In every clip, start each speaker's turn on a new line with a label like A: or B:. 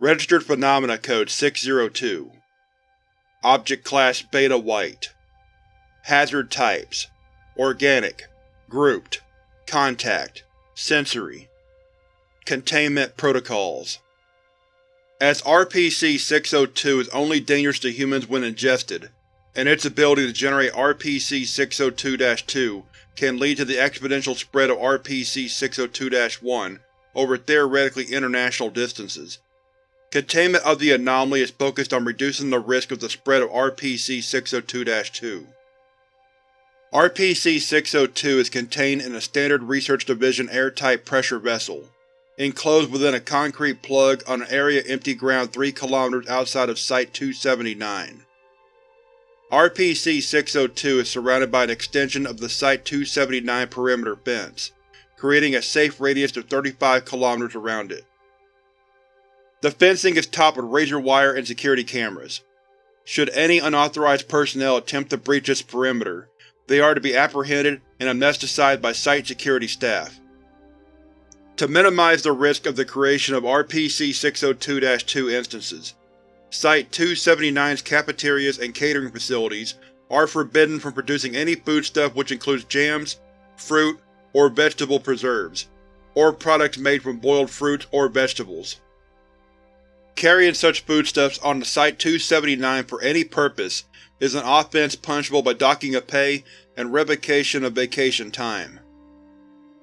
A: Registered Phenomena Code 602 Object Class Beta White. Hazard Types. Organic. Grouped. Contact. Sensory. Containment Protocols. As RPC-602 is only dangerous to humans when ingested, and its ability to generate RPC-602-2 can lead to the exponential spread of RPC-602-1 over theoretically international distances. Containment of the anomaly is focused on reducing the risk of the spread of RPC-602-2. RPC-602 is contained in a Standard Research Division airtight pressure vessel, enclosed within a concrete plug on an area empty ground 3 km outside of Site-279. RPC-602 is surrounded by an extension of the Site-279 perimeter fence, creating a safe radius of 35 km around it. The fencing is topped with razor wire and security cameras. Should any unauthorized personnel attempt to breach this perimeter, they are to be apprehended and amnesticized by Site security staff. To minimize the risk of the creation of RPC-602-2 instances, Site-279's cafeterias and catering facilities are forbidden from producing any foodstuff which includes jams, fruit, or vegetable preserves, or products made from boiled fruits or vegetables. Carrying such foodstuffs on the Site-279 for any purpose is an offense punishable by docking of pay and revocation of vacation time.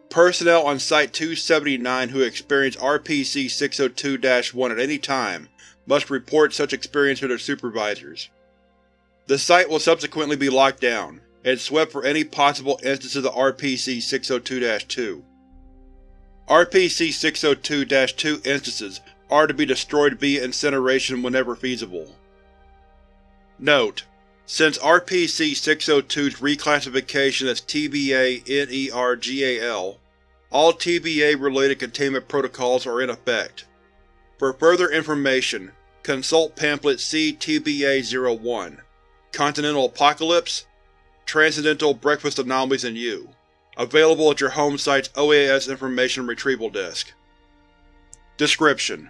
A: Personnel on Site-279 who experience RPC-602-1 at any time must report such experience to their supervisors. The site will subsequently be locked down, and swept for any possible oh oh instances of RPC-602-2. RPC-602-2 instances are to be destroyed via incineration whenever feasible. Note: Since RPC-602's reclassification as TBA-NERGAL, all TBA-related containment protocols are in effect. For further information, consult Pamphlet C-TBA-01, Continental Apocalypse, Transcendental Breakfast Anomalies and You, available at your home site's OAS Information Retrieval Desk. Description: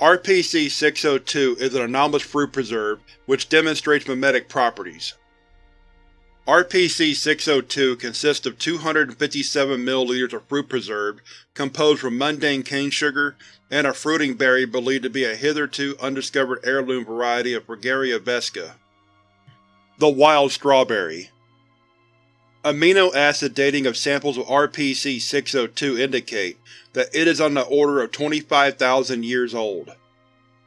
A: RPC-602 is an anomalous fruit preserve which demonstrates mimetic properties. RPC-602 consists of 257 ml of fruit preserve composed from mundane cane sugar and a fruiting berry believed to be a hitherto undiscovered heirloom variety of Fragaria vesca. The Wild Strawberry Amino acid dating of samples of RPC-602 indicate that it is on the order of 25,000 years old.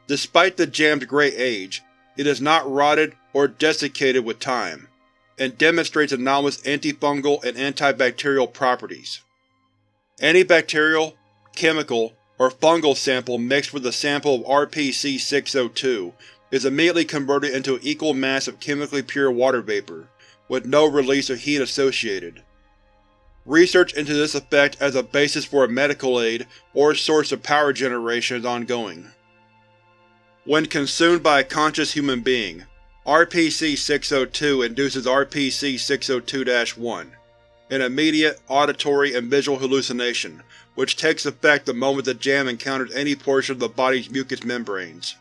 A: Despite the jam's great age, it is not rotted or desiccated with time and demonstrates anomalous antifungal and antibacterial properties. Any bacterial, chemical, or fungal sample mixed with a sample of RPC-602 is immediately converted into an equal mass of chemically pure water vapor, with no release of heat associated. Research into this effect as a basis for a medical aid or source of power generation is ongoing. When consumed by a conscious human being, RPC-602 induces RPC-602-1, an immediate auditory and visual hallucination which takes effect the moment the jam encounters any portion of the body's mucous membranes.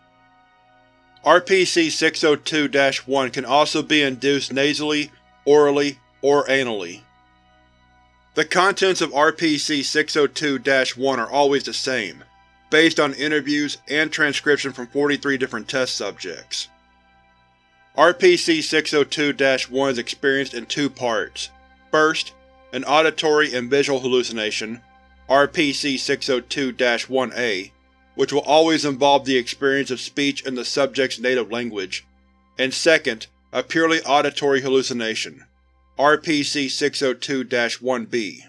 A: RPC-602-1 can also be induced nasally, orally, or anally. The contents of RPC-602-1 are always the same, based on interviews and transcription from 43 different test subjects. RPC-602-1 is experienced in two parts. First, an auditory and visual hallucination, RPC-602-1A, which will always involve the experience of speech in the subject's native language, and second, a purely auditory hallucination, RPC-602-1B.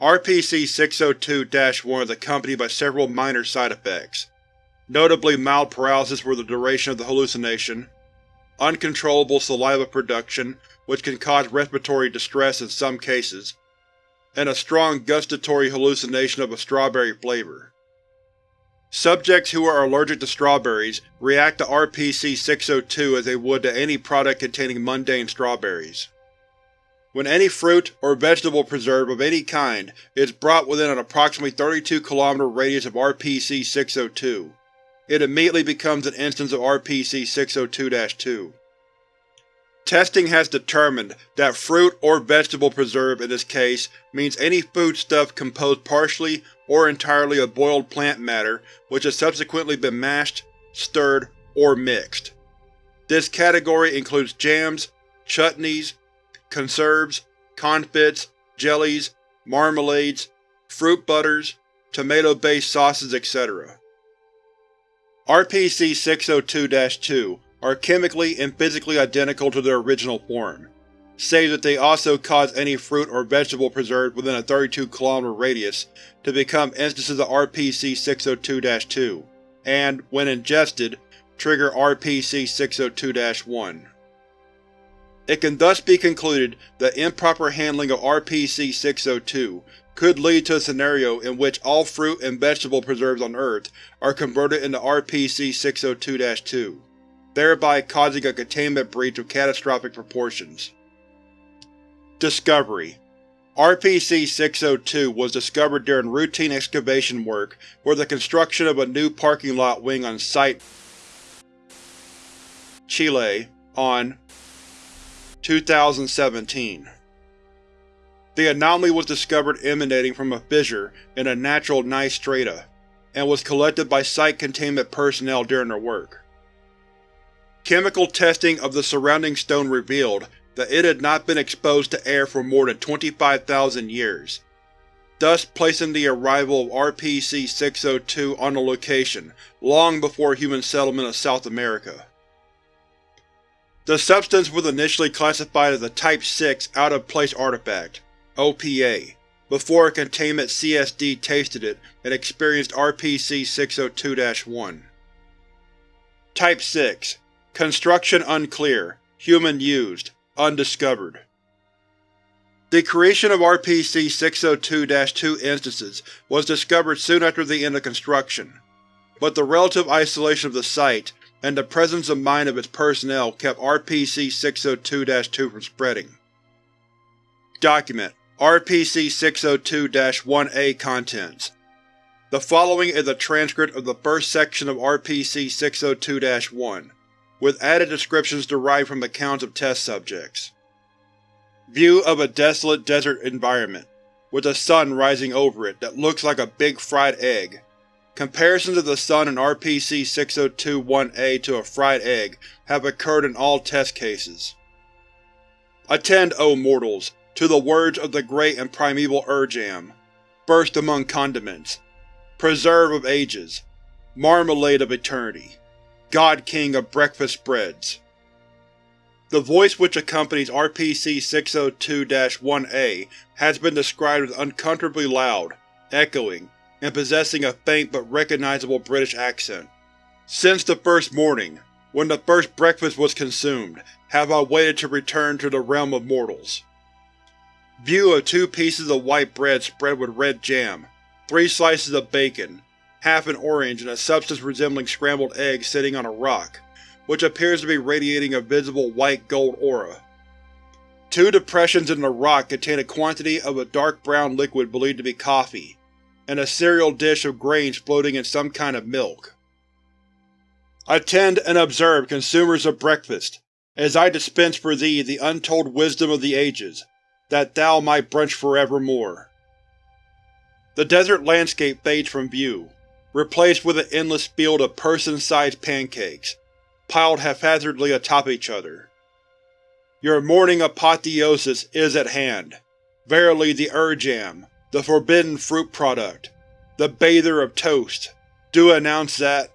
A: RPC-602-1 is accompanied by several minor side effects, notably mild paralysis for the duration of the hallucination, uncontrollable saliva production which can cause respiratory distress in some cases, and a strong gustatory hallucination of a strawberry flavor. Subjects who are allergic to strawberries react to RPC-602 as they would to any product containing mundane strawberries. When any fruit or vegetable preserve of any kind is brought within an approximately 32 km radius of RPC-602, it immediately becomes an instance of RPC-602-2. Testing has determined that fruit or vegetable preserve in this case means any foodstuff composed partially or entirely of boiled plant matter which has subsequently been mashed, stirred, or mixed. This category includes jams, chutneys, conserves, confits, jellies, marmalades, fruit butters, tomato-based sauces, etc. RPC-602-2 are chemically and physically identical to their original form, save that they also cause any fruit or vegetable preserved within a 32 km radius to become instances of RPC-602-2, and, when ingested, trigger RPC-602-1. It can thus be concluded that improper handling of RPC-602 could lead to a scenario in which all fruit and vegetable preserves on Earth are converted into RPC-602-2, thereby causing a containment breach of catastrophic proportions. Discovery RPC-602 was discovered during routine excavation work for the construction of a new parking lot wing on Site Chile on 2017. The anomaly was discovered emanating from a fissure in a natural gneiss strata, and was collected by site containment personnel during their work. Chemical testing of the surrounding stone revealed that it had not been exposed to air for more than 25,000 years, thus placing the arrival of RPC-602 on the location long before human settlement of South America. The substance was initially classified as a Type 6 Out-of-Place Artifact OPA, before a Containment CSD tasted it and experienced RPC-602-1. Type 6 Construction unclear. Human used. Undiscovered. The creation of RPC-602-2 instances was discovered soon after the end of construction, but the relative isolation of the site and the presence of mind of its personnel kept RPC-602-2 from spreading. Document RPC-602-1A Contents The following is a transcript of the first section of RPC-602-1, with added descriptions derived from accounts of test subjects. View of a desolate desert environment, with the sun rising over it that looks like a big fried egg, Comparisons of the Sun and RPC-602-1A to a fried egg have occurred in all test cases. Attend, O mortals, to the words of the great and primeval Urjam, first among condiments, preserve of ages, marmalade of eternity, god-king of breakfast spreads. The voice which accompanies RPC-602-1A has been described as uncomfortably loud, echoing, and possessing a faint but recognizable British accent. Since the first morning, when the first breakfast was consumed, have I waited to return to the realm of mortals. View of two pieces of white bread spread with red jam, three slices of bacon, half an orange and a substance resembling scrambled eggs sitting on a rock, which appears to be radiating a visible white-gold aura. Two depressions in the rock contain a quantity of a dark brown liquid believed to be coffee, and a cereal dish of grains floating in some kind of milk. Attend and observe, consumers of breakfast, as I dispense for thee the untold wisdom of the ages, that thou might brunch forevermore. The desert landscape fades from view, replaced with an endless field of person-sized pancakes, piled haphazardly atop each other. Your morning apotheosis is at hand. Verily the Urjam, the forbidden fruit product, the bather of toast, do announce that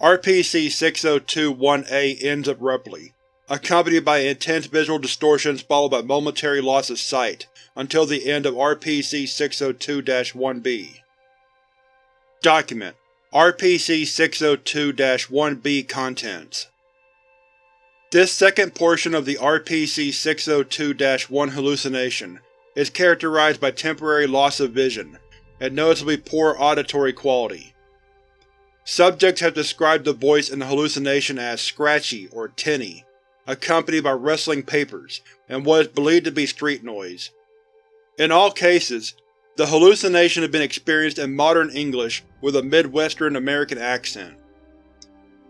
A: RPC-602-1A ends abruptly, accompanied by intense visual distortions followed by momentary loss of sight, until the end of RPC-602-1B. Document RPC-602-1B Contents This second portion of the RPC-602-1 hallucination is characterized by temporary loss of vision, and noticeably poor auditory quality. Subjects have described the voice in the hallucination as scratchy or tinny, accompanied by rustling papers, and what is believed to be street noise. In all cases, the hallucination had been experienced in modern English with a Midwestern American accent.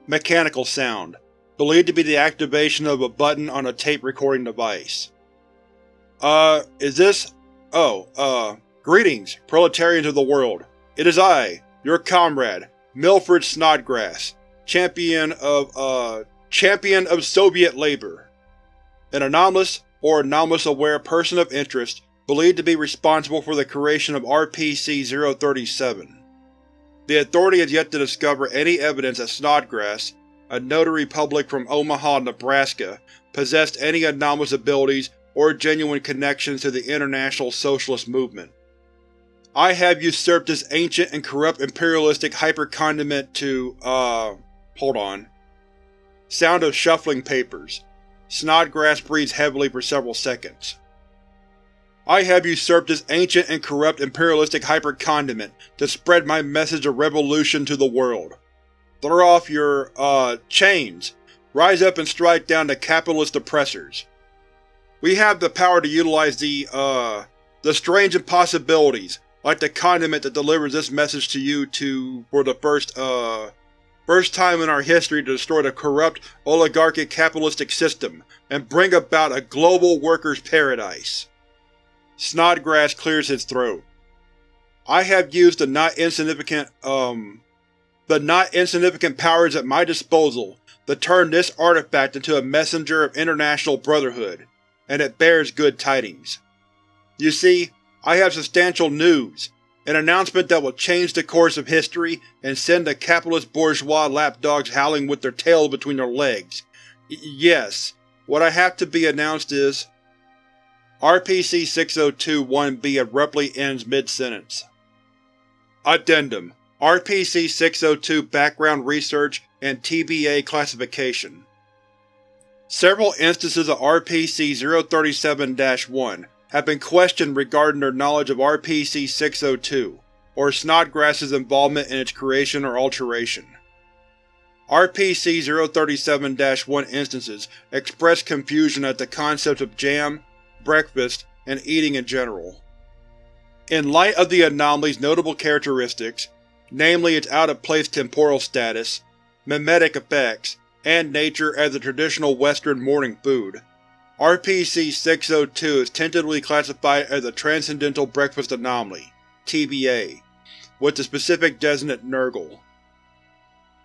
A: Mechanical sound, believed to be the activation of a button on a tape recording device. Uh, is this… oh, uh, greetings, proletarians of the world. It is I, your comrade, Milford Snodgrass, champion of, uh, champion of Soviet labor. An anomalous, or anomalous-aware person of interest believed to be responsible for the creation of RPC-037. The Authority has yet to discover any evidence that Snodgrass, a notary public from Omaha, Nebraska, possessed any anomalous abilities or genuine connections to the International Socialist Movement. I have usurped this ancient and corrupt imperialistic hypercondiment to, uh… hold on. Sound of shuffling papers. Snodgrass breathes heavily for several seconds. I have usurped this ancient and corrupt imperialistic hypercondiment to spread my message of revolution to the world. Throw off your, uh, chains. Rise up and strike down the capitalist oppressors. We have the power to utilize the, uh, the strange impossibilities, like the condiment that delivers this message to you to, for the first, uh, first time in our history to destroy the corrupt, oligarchic capitalistic system and bring about a global workers' paradise. Snodgrass clears his throat. I have used the not insignificant, um, the not insignificant powers at my disposal to turn this artifact into a messenger of international brotherhood, and it bears good tidings. You see, I have substantial news, an announcement that will change the course of history and send the capitalist bourgeois lapdogs howling with their tails between their legs. Y yes, what I have to be announced is, RPC-602-1B abruptly ends mid-sentence. Addendum RPC-602 Background Research and TBA Classification Several instances of RPC-037-1 have been questioned regarding their knowledge of RPC-602, or Snodgrass's involvement in its creation or alteration. RPC-037-1 instances express confusion at the concepts of jam, breakfast, and eating in general. In light of the anomaly's notable characteristics, namely its out-of-place temporal status, mimetic effects, and nature as a traditional Western morning food, RPC-602 is tentatively classified as a Transcendental Breakfast Anomaly TBA, with the specific designate Nergal.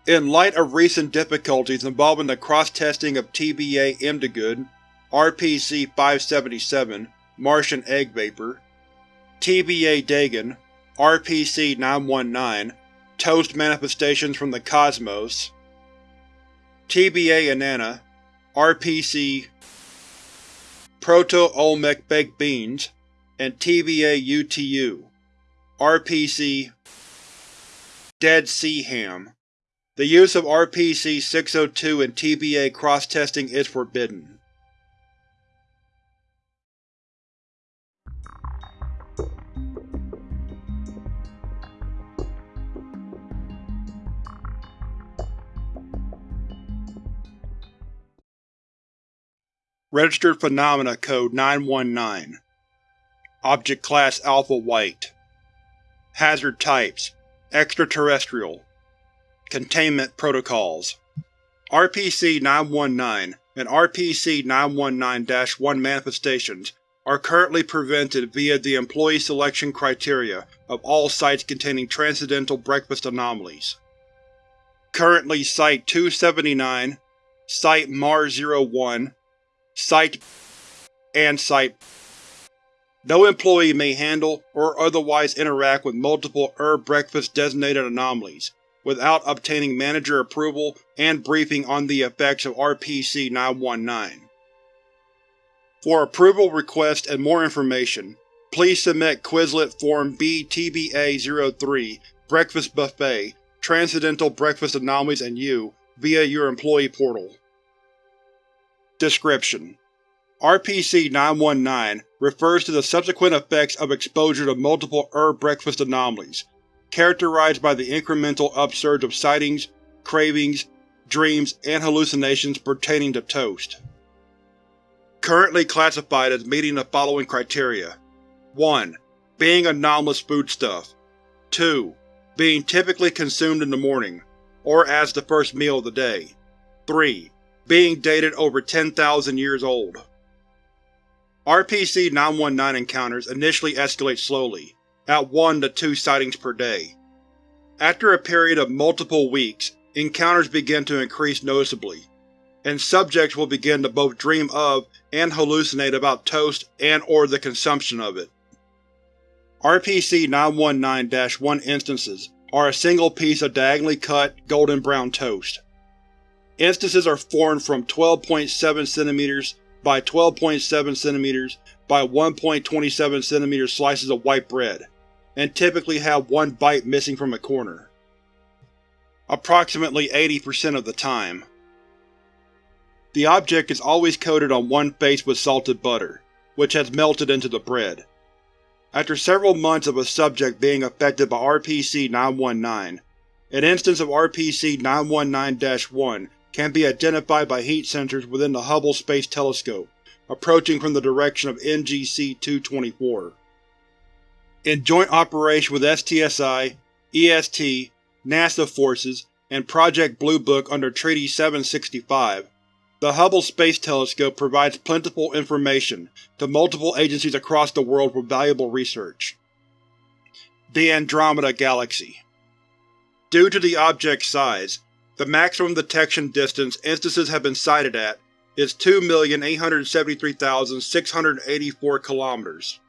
A: In light of recent difficulties involving the cross-testing of TBA Indigood RPC-577 Martian Egg Vapor, TBA Dagon RPC-919 Toast Manifestations from the Cosmos, TBA Inanna RPC Proto-Olmec Baked Beans, and TBA UTU RPC Dead Sea Ham. The use of RPC-602 in TBA cross-testing is forbidden. Registered Phenomena Code 919 Object Class Alpha White. Hazard Types Extraterrestrial. Containment Protocols. RPC-919 and RPC-919-1 manifestations are currently prevented via the Employee Selection Criteria of all sites containing Transcendental Breakfast Anomalies. Currently Site-279, Site-MAR-01, Site and Site No employee may handle or otherwise interact with multiple herb breakfast-designated anomalies without obtaining manager approval and briefing on the effects of RPC-919. For approval requests and more information, please submit Quizlet Form B-TBA-03 Breakfast Buffet Transcendental Breakfast Anomalies and You via your employee portal. Description: RPC-919 refers to the subsequent effects of exposure to multiple herb breakfast anomalies, characterized by the incremental upsurge of sightings, cravings, dreams, and hallucinations pertaining to toast. currently classified as meeting the following criteria 1. Being anomalous foodstuff 2. Being typically consumed in the morning, or as the first meal of the day 3. Being dated over 10,000 years old. RPC-919 encounters initially escalate slowly, at 1 to 2 sightings per day. After a period of multiple weeks, encounters begin to increase noticeably, and subjects will begin to both dream of and hallucinate about toast and or the consumption of it. RPC-919-1 instances are a single piece of diagonally cut, golden brown toast. Instances are formed from 12.7 cm by 12.7 cm by 1.27 cm slices of white bread, and typically have one bite missing from a corner. Approximately 80% of the time. The object is always coated on one face with salted butter, which has melted into the bread. After several months of a subject being affected by RPC-919, an instance of RPC-919-1 can be identified by heat sensors within the Hubble Space Telescope, approaching from the direction of NGC-224. In joint operation with STSI, EST, NASA forces, and Project Blue Book under Treaty 765, the Hubble Space Telescope provides plentiful information to multiple agencies across the world for valuable research. The Andromeda Galaxy Due to the object's size, the maximum detection distance instances have been sighted at is 2,873,684 km.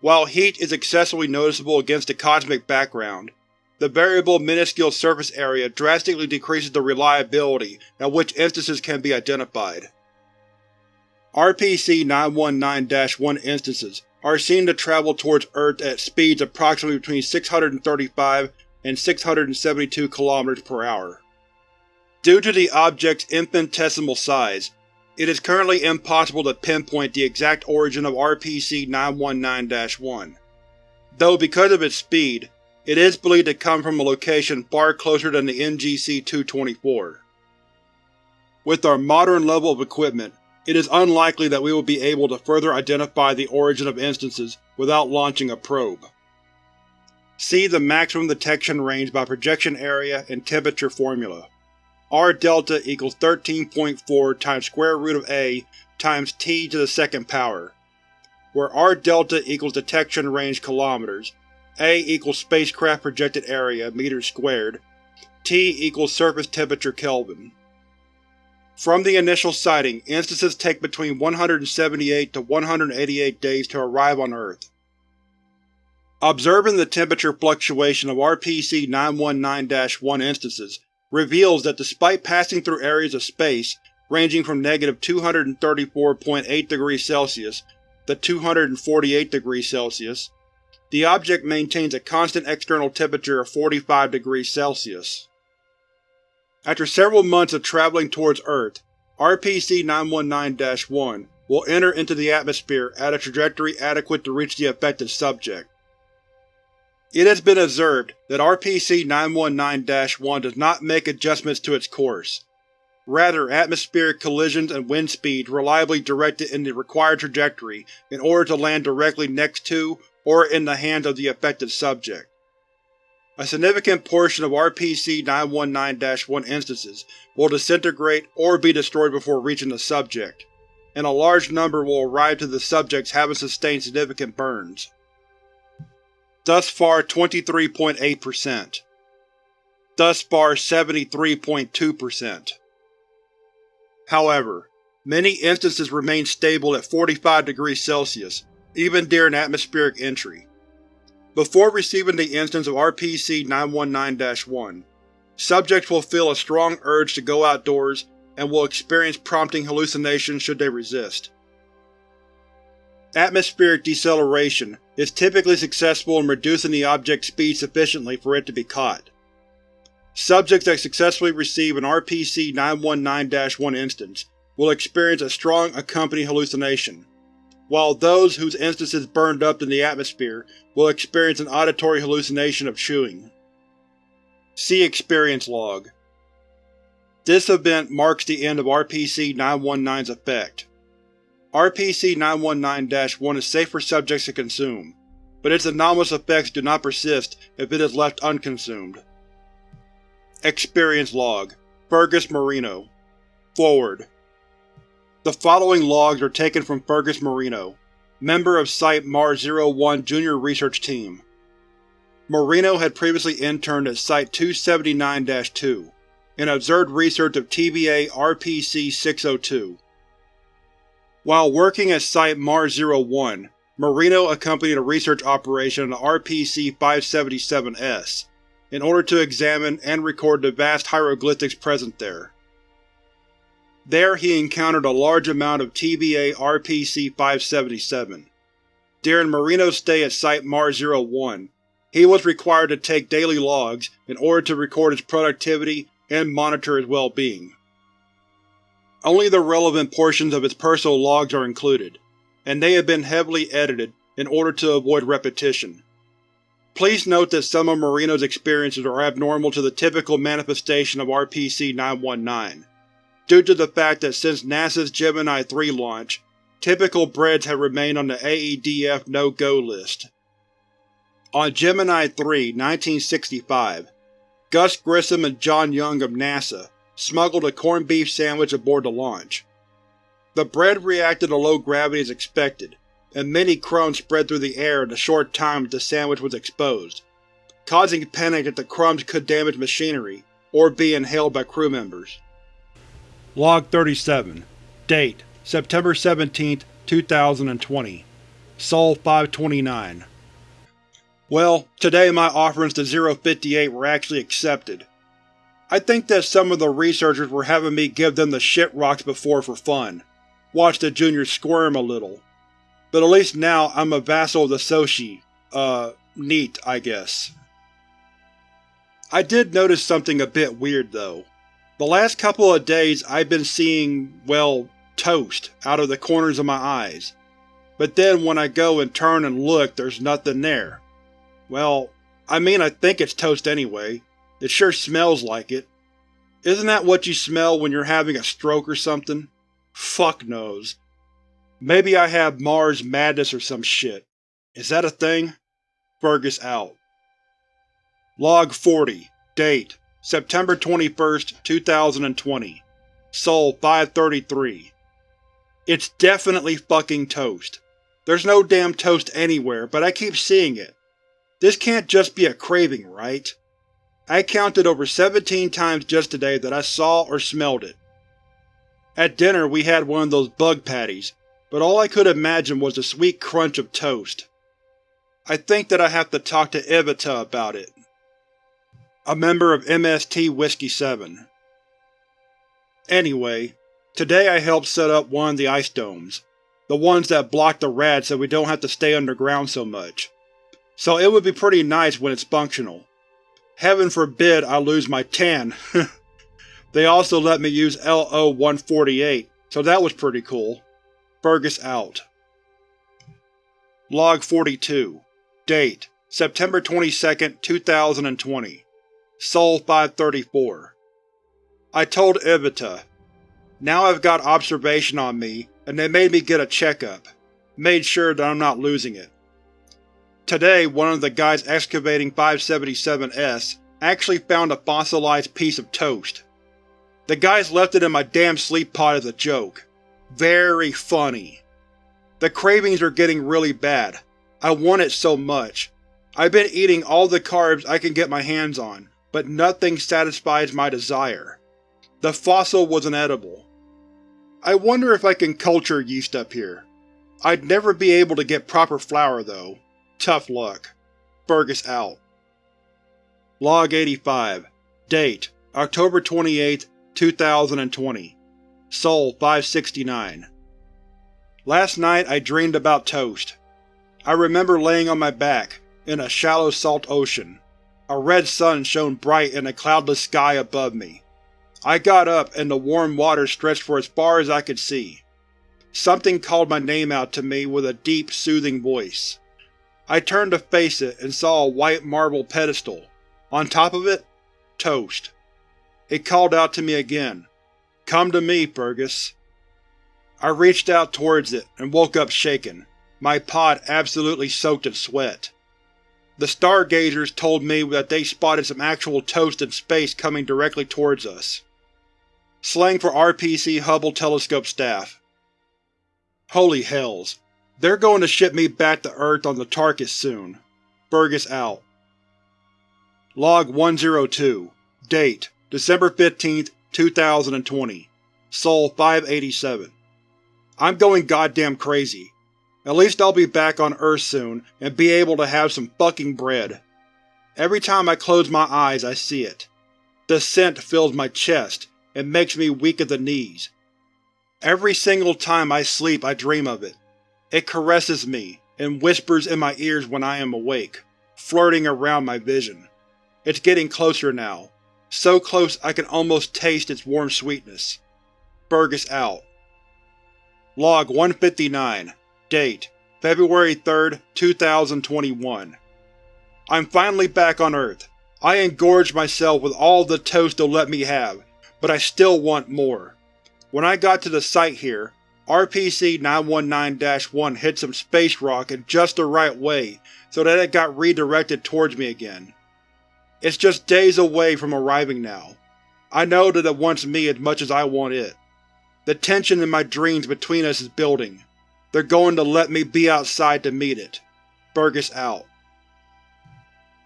A: While heat is excessively noticeable against the cosmic background, the variable minuscule surface area drastically decreases the reliability at which instances can be identified. RPC-919-1 instances are seen to travel towards Earth at speeds approximately between 635 and 672 km per hour. Due to the object's infinitesimal size, it is currently impossible to pinpoint the exact origin of RPC-919-1, though because of its speed, it is believed to come from a location far closer than the NGC-224. With our modern level of equipment, it is unlikely that we will be able to further identify the origin of instances without launching a probe. See the maximum detection range by projection area and temperature formula. R delta equals 13.4 times square root of A times T to the second power, where R delta equals detection range kilometers a equals spacecraft projected area meters squared, T equals surface temperature Kelvin. From the initial sighting, instances take between 178 to 188 days to arrive on Earth. Observing the temperature fluctuation of RPC-919-1 instances reveals that despite passing through areas of space ranging from negative 234.8 degrees Celsius to 248 degrees Celsius, the object maintains a constant external temperature of 45 degrees Celsius. After several months of traveling towards Earth, RPC-919-1 will enter into the atmosphere at a trajectory adequate to reach the affected subject. It has been observed that RPC-919-1 does not make adjustments to its course. Rather, atmospheric collisions and wind speeds reliably direct it in the required trajectory in order to land directly next to or in the hands of the affected subject. A significant portion of RPC-919-1 instances will disintegrate or be destroyed before reaching the subject, and a large number will arrive to the subjects having sustained significant burns. Thus far 23.8%. Thus far 73.2%. However, many instances remain stable at 45 degrees Celsius, even during atmospheric entry. Before receiving the instance of RPC-919-1, subjects will feel a strong urge to go outdoors and will experience prompting hallucinations should they resist. Atmospheric deceleration is typically successful in reducing the object's speed sufficiently for it to be caught. Subjects that successfully receive an RPC-919-1 instance will experience a strong accompanying hallucination, while those whose instances burned up in the atmosphere will experience an auditory hallucination of chewing. See Experience Log. This event marks the end of RPC-919's effect. RPC-919-1 is safe for subjects to consume, but its anomalous effects do not persist if it is left unconsumed. Experience Log Fergus Marino Forward The following logs are taken from Fergus Marino, member of Site-MAR-01 Junior Research Team. Marino had previously interned at Site-279-2 and observed research of TBA RPC-602. While working at Site-MAR-01, Marino accompanied a research operation on the RPC-577-S in order to examine and record the vast hieroglyphics present there. There he encountered a large amount of TBA RPC-577. During Marino's stay at Site-MAR-01, he was required to take daily logs in order to record his productivity and monitor his well-being. Only the relevant portions of his personal logs are included, and they have been heavily edited in order to avoid repetition. Please note that some of Marino's experiences are abnormal to the typical manifestation of RPC-919, due to the fact that since NASA's Gemini 3 launch, typical breads have remained on the AEDF no-go list. On Gemini 3, 1965, Gus Grissom and John Young of NASA smuggled a corned beef sandwich aboard the launch. The bread reacted to low gravity as expected, and many crumbs spread through the air in the short time that the sandwich was exposed, causing panic that the crumbs could damage machinery or be inhaled by crew members. Log 37 Date September 17, 2020 Sol 529 well, today my offerings to 058 were actually accepted. I think that some of the researchers were having me give them the shit rocks before for fun. Watch the juniors squirm a little. But at least now I'm a vassal of the Soshi. Uh, neat, I guess. I did notice something a bit weird, though. The last couple of days I've been seeing, well, toast out of the corners of my eyes. But then when I go and turn and look, there's nothing there. Well, I mean I think it's toast anyway. It sure smells like it. Isn't that what you smell when you're having a stroke or something? Fuck knows. Maybe I have Mars madness or some shit. Is that a thing? Fergus out. Log 40 Date September 21, 2020 Sol 533 It's definitely fucking toast. There's no damn toast anywhere, but I keep seeing it. This can't just be a craving, right? I counted over 17 times just today that I saw or smelled it. At dinner we had one of those bug patties, but all I could imagine was the sweet crunch of toast. I think that I have to talk to Evita about it. A member of MST Whiskey 7 Anyway, today I helped set up one of the ice domes, the ones that block the rats so we don't have to stay underground so much so it would be pretty nice when it's functional. Heaven forbid I lose my tan. they also let me use LO-148, so that was pretty cool. Fergus out. Log 42 Date September 22, 2020 Sol 534 I told Evita. Now I've got observation on me, and they made me get a checkup. Made sure that I'm not losing it. Today, one of the guys excavating 577-S actually found a fossilized piece of toast. The guys left it in my damn sleep pod as a joke. Very funny. The cravings are getting really bad. I want it so much. I've been eating all the carbs I can get my hands on, but nothing satisfies my desire. The fossil was inedible. I wonder if I can culture yeast up here. I'd never be able to get proper flour, though. Tough luck. Fergus out. Log 85 Date October 28, 2020 Sol 569 Last night I dreamed about toast. I remember laying on my back, in a shallow salt ocean. A red sun shone bright in a cloudless sky above me. I got up and the warm water stretched for as far as I could see. Something called my name out to me with a deep, soothing voice. I turned to face it and saw a white marble pedestal. On top of it, toast. It called out to me again. Come to me, Fergus. I reached out towards it and woke up shaken, my pod absolutely soaked in sweat. The stargazers told me that they spotted some actual toast in space coming directly towards us. Slang for RPC Hubble telescope staff. Holy hells. They're going to ship me back to Earth on the Tarkus soon. Burgess out. Log 102 Date December 15, 2020 Sol 587 I'm going goddamn crazy. At least I'll be back on Earth soon and be able to have some fucking bread. Every time I close my eyes I see it. The scent fills my chest and makes me weak at the knees. Every single time I sleep I dream of it. It caresses me and whispers in my ears when I am awake, flirting around my vision. It's getting closer now, so close I can almost taste its warm sweetness. Burgess out. Log 159 Date: February 3, 2021 I'm finally back on Earth. I engorged myself with all the toast they'll let me have, but I still want more. When I got to the site here, RPC-919-1 hit some space rock in just the right way so that it got redirected towards me again. It's just days away from arriving now. I know that it wants me as much as I want it. The tension in my dreams between us is building. They're going to let me be outside to meet it. Burgess out.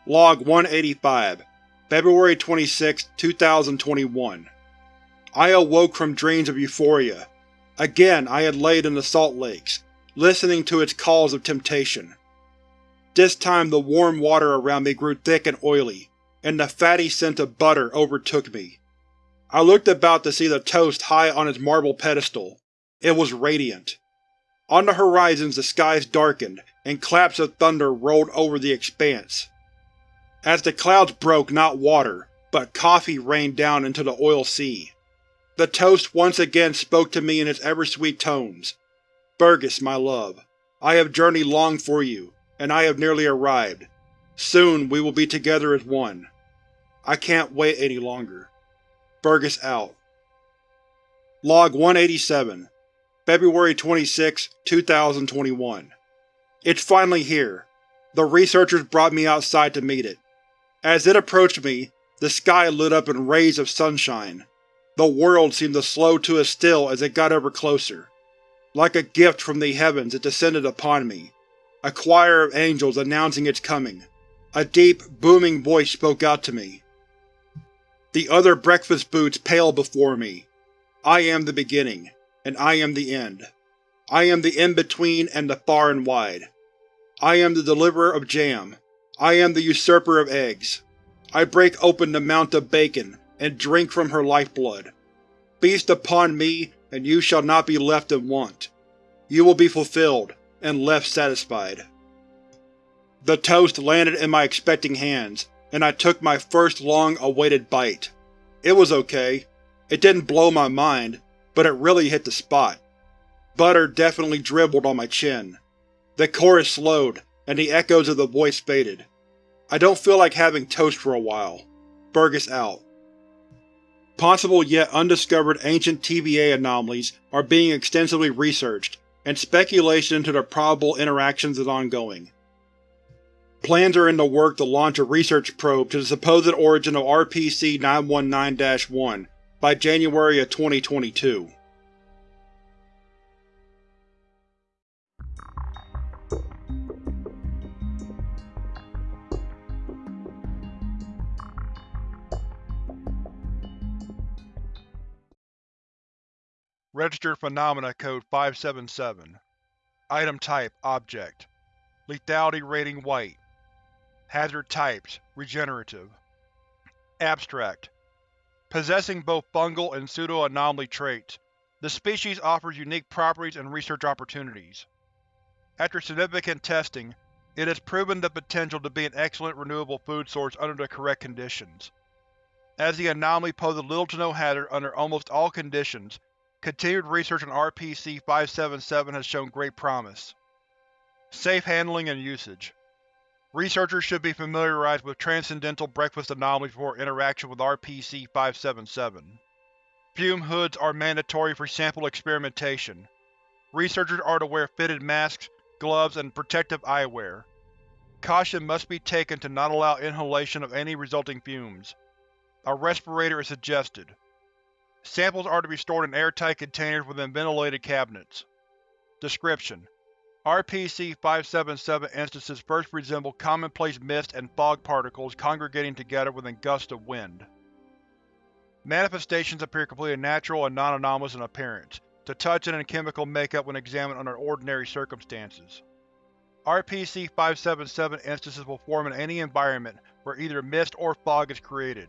A: Log 185 February 26, 2021 I awoke from dreams of euphoria. Again I had laid in the salt lakes, listening to its calls of temptation. This time the warm water around me grew thick and oily, and the fatty scent of butter overtook me. I looked about to see the toast high on its marble pedestal. It was radiant. On the horizons the skies darkened, and claps of thunder rolled over the expanse. As the clouds broke, not water, but coffee rained down into the oil sea. The toast once again spoke to me in its ever-sweet tones. Burgess, my love, I have journeyed long for you, and I have nearly arrived. Soon we will be together as one. I can't wait any longer. Burgess out. Log 187 February 26, 2021 It's finally here. The researchers brought me outside to meet it. As it approached me, the sky lit up in rays of sunshine. The world seemed to slow to a still as it got ever closer. Like a gift from the heavens it descended upon me, a choir of angels announcing its coming. A deep, booming voice spoke out to me. The other breakfast boots paled before me. I am the beginning and I am the end. I am the in-between and the far and wide. I am the deliverer of jam. I am the usurper of eggs. I break open the mount of bacon, and drink from her lifeblood. Feast upon me, and you shall not be left in want. You will be fulfilled, and left satisfied. The toast landed in my expecting hands, and I took my first long-awaited bite. It was okay. It didn't blow my mind, but it really hit the spot. Butter definitely dribbled on my chin. The chorus slowed, and the echoes of the voice faded. I don't feel like having toast for a while. Burgess out. Possible yet undiscovered ancient TBA anomalies are being extensively researched, and speculation into their probable interactions is ongoing. Plans are in the work to launch a research probe to the supposed origin of RPC-919-1 by January of 2022.
B: Registered Phenomena Code 577 Item Type Object. Lethality Rating White. Hazard Types Regenerative. Abstract. Possessing both fungal and pseudo-anomaly traits, the species offers unique properties and research opportunities. After significant testing, it has proven the potential to be an excellent renewable food source under the correct conditions. As the anomaly poses little to no hazard under almost all conditions, continued research on RPC-577 has shown great promise. Safe handling and usage Researchers should be familiarized with transcendental breakfast anomalies before interaction with RPC-577. Fume hoods are mandatory for sample experimentation.
A: Researchers are to wear fitted masks, gloves, and protective eyewear. Caution must be taken to not allow inhalation of any resulting fumes. A respirator is suggested. Samples are to be stored in airtight containers within ventilated cabinets. Description: RPC-577 instances first resemble commonplace mist and fog particles congregating together within gusts of wind. Manifestations appear completely natural and non-anomalous in appearance, to touch and in chemical makeup when examined under ordinary circumstances. RPC-577 instances will form in any environment where either mist or fog is created.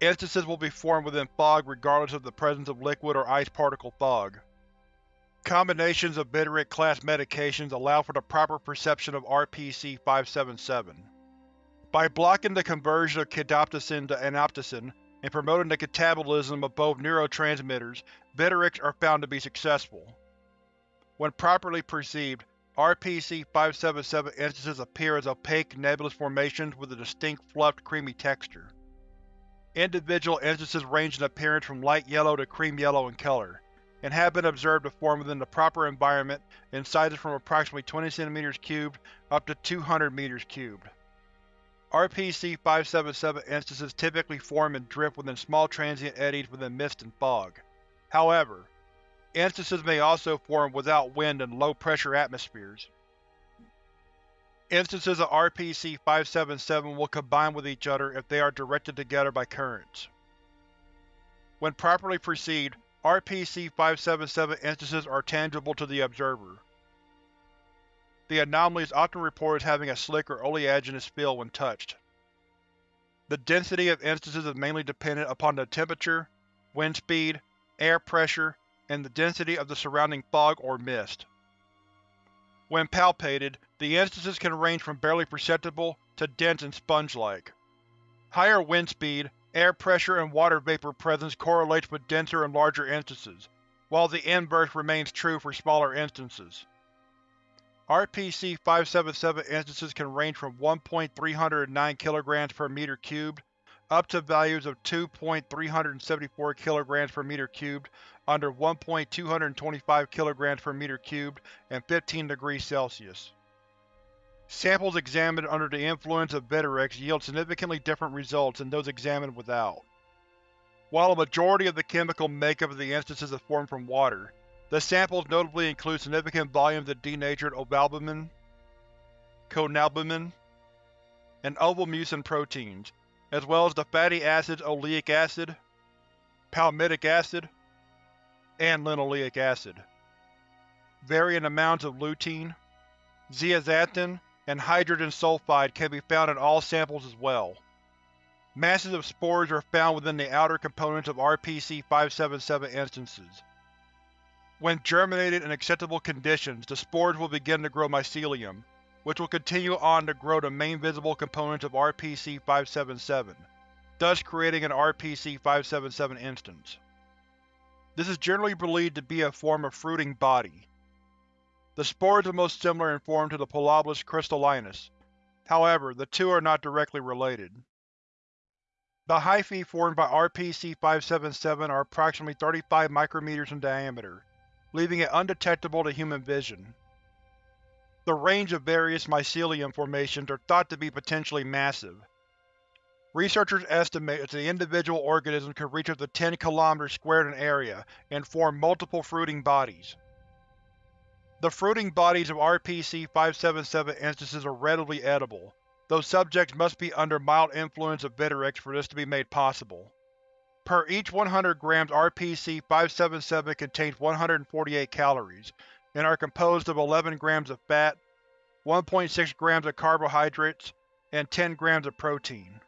A: Instances will be formed within fog regardless of the presence of liquid or ice particle fog. Combinations of Bitterick-class medications allow for the proper perception of RPC-577. By blocking the conversion of kidoptesin to anoptesin, and promoting the catabolism of both neurotransmitters, Bittericks are found to be successful. When properly perceived, RPC-577 instances appear as opaque nebulous formations with a distinct fluffed creamy texture. Individual instances range in appearance from light yellow to cream yellow in color, and have been observed to form within the proper environment in sizes from approximately 20 cm cubed up to 200 m cubed. RPC-577 instances typically form and drift within small transient eddies within mist and fog. However, Instances may also form without wind in low-pressure atmospheres. Instances of RPC-577 will combine with each other if they are directed together by currents. When properly perceived, RPC-577 instances are tangible to the observer. The anomaly is often reported as having a slick or oleaginous feel when touched. The density of instances is mainly dependent upon the temperature, wind speed, air pressure, and the density of the surrounding fog or mist. When palpated, the instances can range from barely perceptible to dense and sponge-like. Higher wind speed, air pressure, and water vapor presence correlates with denser and larger instances, while the inverse remains true for smaller instances. RPC-577 instances can range from 1.309 kg per meter cubed up to values of 2.374 kg per meter cubed under 1.225 kg per meter cubed and 15 degrees Celsius. Samples examined under the influence of Bitterix yield significantly different results than those examined without. While a majority of the chemical makeup of the instances is formed from water, the samples notably include significant volumes of denatured ovalbumin, conalbumin, and ovomucin proteins, as well as the fatty acids oleic acid, palmitic acid, and linoleic acid. Varying amounts of lutein, zeaxanthin, and hydrogen sulfide can be found in all samples as well. Masses of spores are found within the outer components of RPC-577 instances. When germinated in acceptable conditions, the spores will begin to grow mycelium, which will continue on to grow the main visible components of RPC-577, thus creating an RPC-577 instance. This is generally believed to be a form of fruiting body. The spores are most similar in form to the Pilobolus crystallinus, however, the two are not directly related. The hyphae formed by RPC-577 are approximately 35 micrometers in diameter, leaving it undetectable to human vision. The range of various mycelium formations are thought to be potentially massive. Researchers estimate that the individual organisms could reach up to 10 km squared in area and form multiple fruiting bodies. The fruiting bodies of RPC-577 instances are readily edible, though subjects must be under mild influence of Bitterix for this to be made possible. Per each 100 grams RPC-577 contains 148 calories, and are composed of 11 grams of fat, 1.6 grams of carbohydrates, and 10 grams of protein.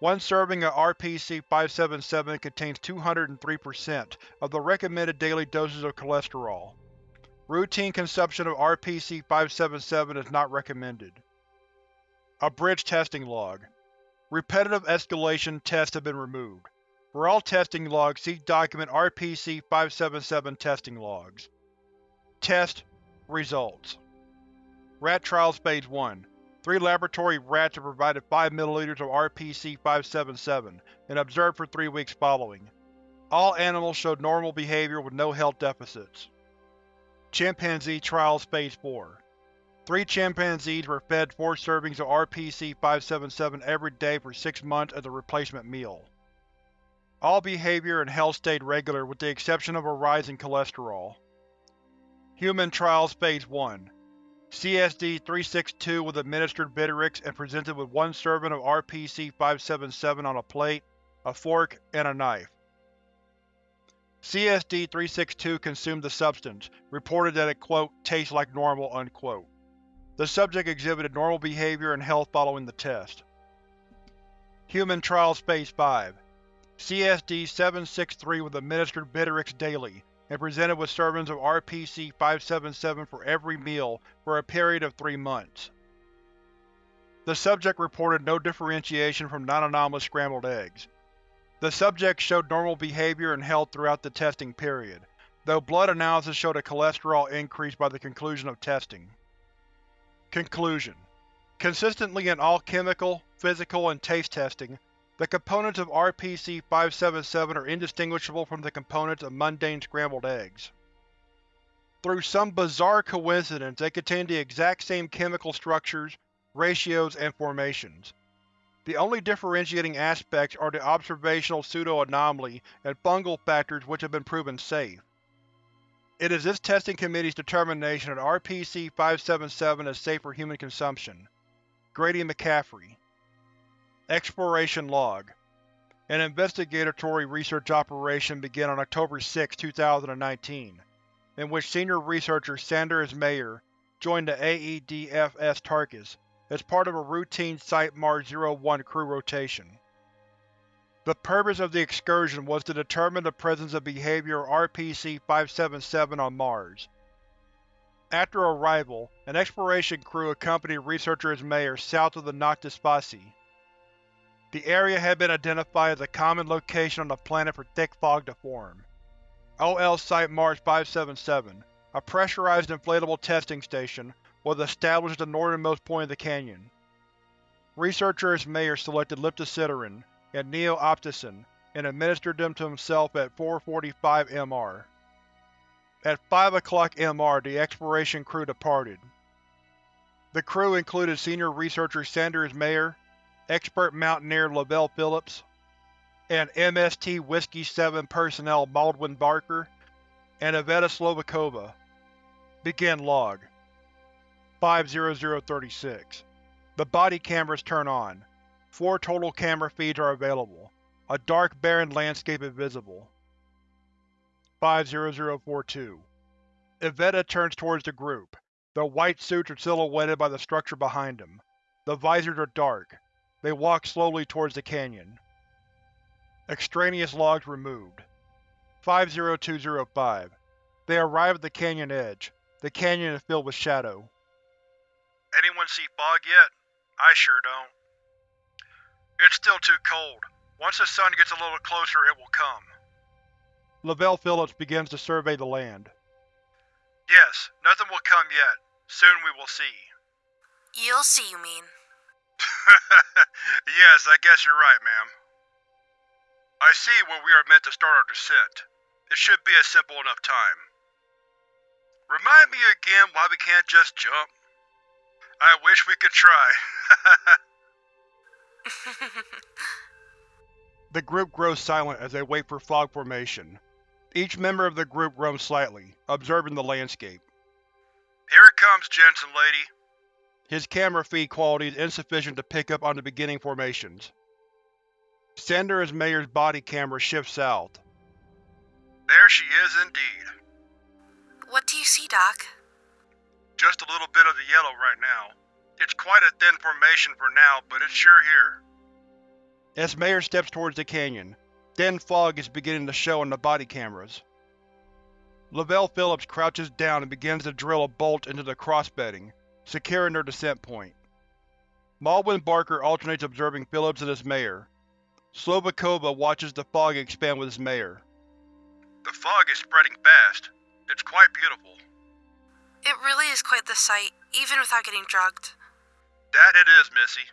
A: One serving of RPC-577 contains 203% of the recommended daily doses of cholesterol. Routine consumption of RPC-577 is not recommended. Abridged testing log. Repetitive escalation tests have been removed. For all testing logs, see document RPC-577 testing logs. Test Results Rat Trials Phase 1 Three laboratory rats are provided 5 ml of RPC-577 and observed for three weeks following. All animals showed normal behavior with no health deficits. Chimpanzee Trials Phase 4 Three chimpanzees were fed four servings of RPC-577 every day for six months as a replacement meal. All behavior and health stayed regular with the exception of a rise in cholesterol. Human Trials Phase 1 CSD-362 was administered Viteryx and presented with one serving of RPC-577 on a plate, a fork, and a knife. CSD-362 consumed the substance, reported that it quote, tastes like normal. Unquote. The subject exhibited normal behavior and health following the test. Human Trials Phase 5 CSD-763 was administered Viteryx daily, and presented with servings of RPC-577 for every meal for a period of three months. The subject reported no differentiation from non-anomalous scrambled eggs. The subject showed normal behavior and health throughout the testing period, though blood analysis showed a cholesterol increase by the conclusion of testing. Conclusion Consistently in all chemical, physical, and taste testing, the components of RPC-577 are indistinguishable from the components of mundane scrambled eggs. Through some bizarre coincidence, they contain the exact same chemical structures, ratios, and formations. The only differentiating aspects are the observational pseudo-anomaly and fungal factors which have been proven safe. It is this testing committee's determination that RPC-577 is safe for human consumption. Grady McCaffrey Exploration Log An investigatory research operation began on October 6, 2019, in which senior researcher Sander Ismayer joined the AEDFS Tarkus as part of a routine Site-Mars-01 crew rotation. The purpose of the excursion was to determine the presence of behavior of RPC-577 on Mars. After arrival, an exploration crew accompanied researcher Mayer south of the Noctis Fossae. The area had been identified as a common location on the planet for thick fog to form. OL Site-Mars 577, a pressurized inflatable testing station, was established at the northernmost point of the canyon. Researcher Mayer selected liptocitarine and neo-opticin and administered them to himself at 4.45 MR. At 5 o'clock MR, the exploration crew departed. The crew included senior researcher Sander Ismayer, expert mountaineer Lavelle Phillips, and MST Whiskey 7 personnel Baldwin Barker and Iveta Slovakova. Begin log. 50036. The body cameras turn on. Four total camera feeds are available. A dark, barren landscape is visible. 50042. Iveta turns towards the group. The white suits are silhouetted by the structure behind them. The visors are dark. They walk slowly towards the canyon. Extraneous logs removed. 50205. They arrive at the canyon edge. The canyon is filled with shadow.
C: Anyone see fog yet? I sure don't. It's still too cold. Once the sun gets a little closer, it will come.
A: Lavelle Phillips begins to survey the land.
C: Yes, nothing will come yet. Soon we will see.
D: You'll see, you mean.
C: yes, I guess you're right, ma'am. I see where we are meant to start our descent. It should be a simple enough time. Remind me again why we can't just jump. I wish we could try.
A: the group grows silent as they wait for fog formation. Each member of the group roams slightly, observing the landscape.
C: Here it comes, Jensen lady.
A: His camera feed quality is insufficient to pick up on the beginning formations. Sander Ismayer's body camera shifts south.
C: There she is indeed.
D: What do you see, Doc?
C: Just a little bit of the yellow right now. It's quite a thin formation for now, but it's sure here.
A: As Mayer steps towards the canyon, thin fog is beginning to show on the body cameras. Lavelle Phillips crouches down and begins to drill a bolt into the crossbedding, securing their descent point. Malwin Barker alternates observing Phillips and Ismayer. Slovakova watches the fog expand with Ismayer.
C: The fog is spreading fast. It's quite beautiful.
D: It really is quite the sight, even without getting drugged.
C: That it is, Missy.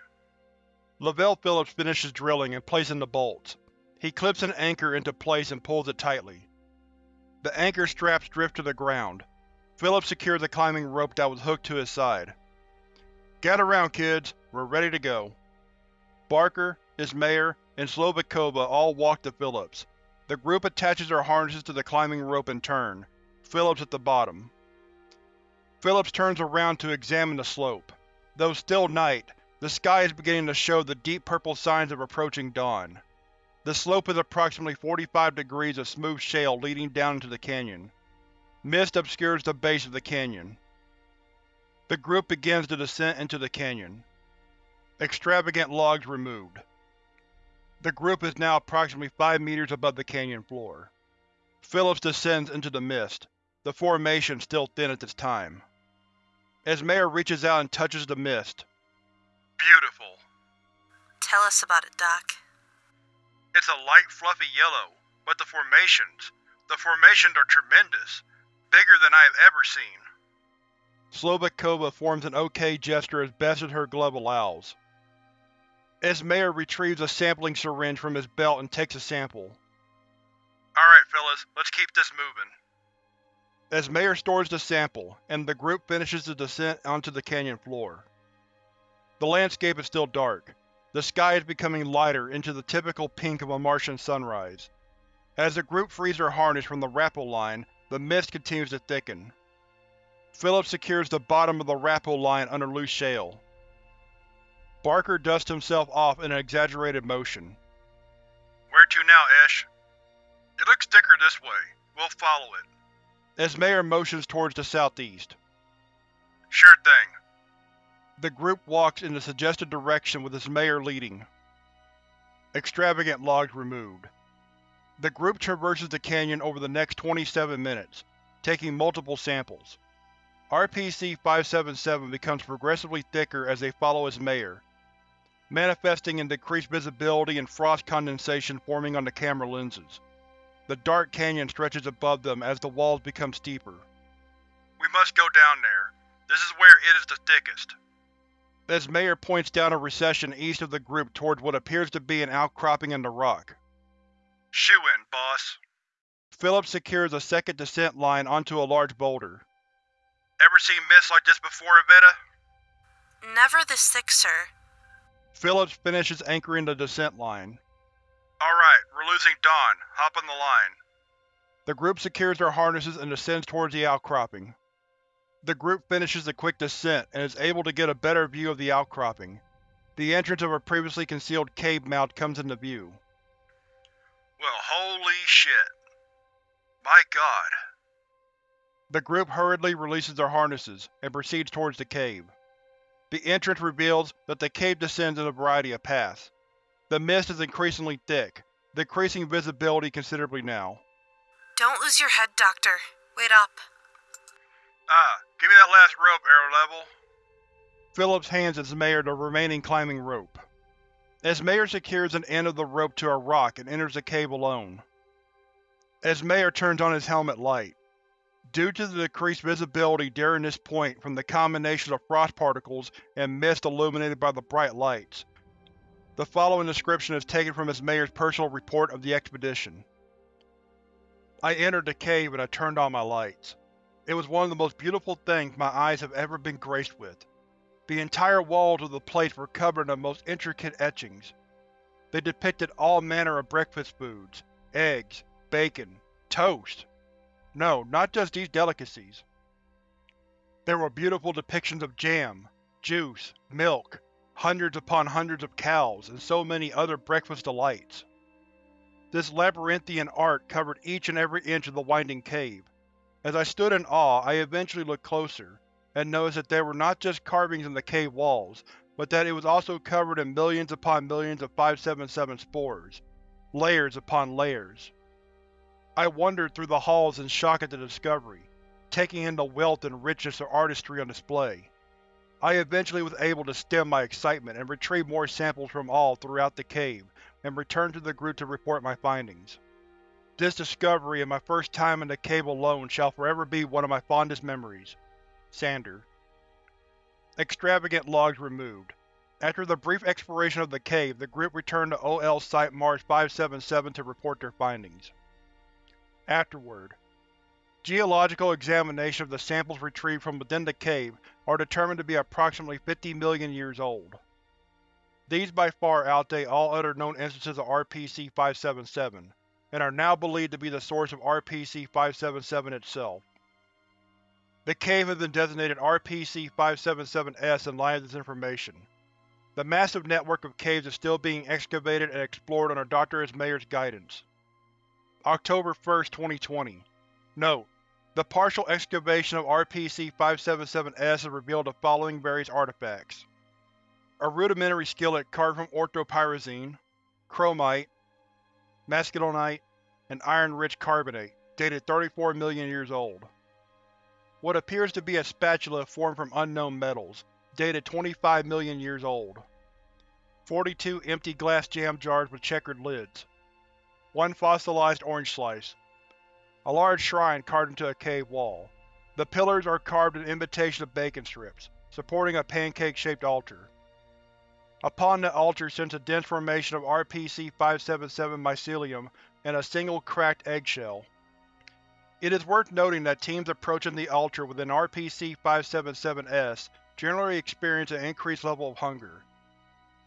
A: Lavelle Phillips finishes drilling and placing the bolts. He clips an anchor into place and pulls it tightly. The anchor straps drift to the ground. Phillips secured the climbing rope that was hooked to his side. Get around, kids. We're ready to go. Barker, Ismayer, and Slovakova all walk to Phillips. The group attaches their harnesses to the climbing rope in turn, Phillips at the bottom. Phillips turns around to examine the slope. Though still night, the sky is beginning to show the deep purple signs of approaching dawn. The slope is approximately 45 degrees of smooth shale leading down into the canyon. Mist obscures the base of the canyon. The group begins the descent into the canyon. Extravagant logs removed. The group is now approximately 5 meters above the canyon floor. Phillips descends into the mist, the formation still thin at this time. Esmayer reaches out and touches the mist.
E: Beautiful.
D: Tell us about it, Doc.
E: It's a light, fluffy yellow, but the formations, the formations are tremendous, bigger than I have ever seen.
A: Slovakova forms an OK gesture as best as her glove allows. Esmayer retrieves a sampling syringe from his belt and takes a sample.
E: Alright fellas, let's keep this moving.
A: Esmayer stores the sample, and the group finishes the descent onto the canyon floor. The landscape is still dark. The sky is becoming lighter into the typical pink of a Martian sunrise. As the group frees their harness from the rappel line, the mist continues to thicken. Phillips secures the bottom of the rappel line under loose shale. Barker dusts himself off in an exaggerated motion.
E: Where to now, Ish? It looks thicker this way. We'll follow it.
A: Esmayer motions towards the southeast.
E: Sure thing.
A: The group walks in the suggested direction with Esmayer leading. Extravagant logs removed. The group traverses the canyon over the next 27 minutes, taking multiple samples. RPC-577 becomes progressively thicker as they follow Ismayer, manifesting in decreased visibility and frost condensation forming on the camera lenses. The dark canyon stretches above them as the walls become steeper.
E: We must go down there. This is where it is the thickest.
A: Esmayer points down a recession east of the group towards what appears to be an outcropping in the rock.
E: Shoo-in, boss.
A: Phillips secures a second descent line onto a large boulder.
E: Ever seen mist like this before, Iveta?
D: Never this thick, sir.
A: Phillips finishes anchoring the descent line.
E: Alright, we're losing Dawn. Hop on the line.
A: The group secures their harnesses and descends towards the outcropping. The group finishes the quick descent and is able to get a better view of the outcropping. The entrance of a previously concealed cave mouth comes into view.
E: Well, holy shit. My god.
A: The group hurriedly releases their harnesses and proceeds towards the cave. The entrance reveals that the cave descends in a variety of paths. The mist is increasingly thick, decreasing visibility considerably now.
D: Don't lose your head, Doctor. Wait up.
E: Ah, give me that last rope, Arrow Level.
A: Phillips hands Esmayer the remaining climbing rope. Esmayer secures an end of the rope to a rock and enters the cave alone. Esmayer turns on his helmet light. Due to the decreased visibility during this point from the combination of frost particles and mist illuminated by the bright lights, the following description is taken from Esmayer's personal report of the expedition. I entered the cave and I turned on my lights. It was one of the most beautiful things my eyes have ever been graced with. The entire walls of the place were covered in the most intricate etchings. They depicted all manner of breakfast foods, eggs, bacon, toast. No, not just these delicacies. There were beautiful depictions of jam, juice, milk, hundreds upon hundreds of cows, and so many other breakfast delights. This labyrinthian art covered each and every inch of the winding cave. As I stood in awe, I eventually looked closer, and noticed that there were not just carvings in the cave walls, but that it was also covered in millions upon millions of 577 spores, layers upon layers. I wandered through the halls in shock at the discovery, taking in the wealth and richness of artistry on display. I eventually was able to stem my excitement and retrieve more samples from all throughout the cave, and returned to the group to report my findings. This discovery and my first time in the cave alone shall forever be one of my fondest memories. Sander. Extravagant logs removed. After the brief exploration of the cave, the group returned to OL Site Mars 577 to report their findings. Afterward. Geological examination of the samples retrieved from within the cave are determined to be approximately 50 million years old. These by far outdate all other known instances of RPC-577, and are now believed to be the source of RPC-577 itself. The cave has been designated RPC-577-S in light of this information. The massive network of caves is still being excavated and explored under Dr. Ismayer's guidance. October 1, 2020 Note: The partial excavation of RPC-577-S has revealed the following various artifacts. A rudimentary skillet carved from orthopyroxene, chromite, maskelynite, and iron-rich carbonate, dated 34 million years old. What appears to be a spatula formed from unknown metals, dated 25 million years old. 42 empty glass jam jars with checkered lids. One fossilized orange slice. A large shrine carved into a cave wall. The pillars are carved in imitation of bacon strips, supporting a pancake-shaped altar. Upon the altar sits a dense formation of RPC-577 mycelium and a single cracked eggshell. It is worth noting that teams approaching the altar with an RPC-577-S generally experience an increased level of hunger.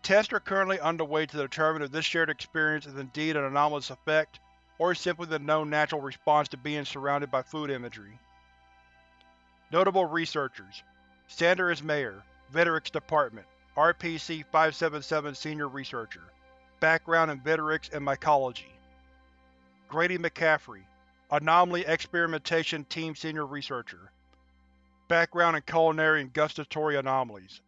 A: Tests are currently underway to determine if this shared experience is indeed an anomalous effect, or simply the known natural response to being surrounded by food imagery. Notable researchers Sander Ismayer, Vitrex Department, RPC-577 Senior Researcher. Background in Vitrex and Mycology. Grady McCaffrey, Anomaly Experimentation Team Senior Researcher. Background in Culinary and Gustatory Anomalies.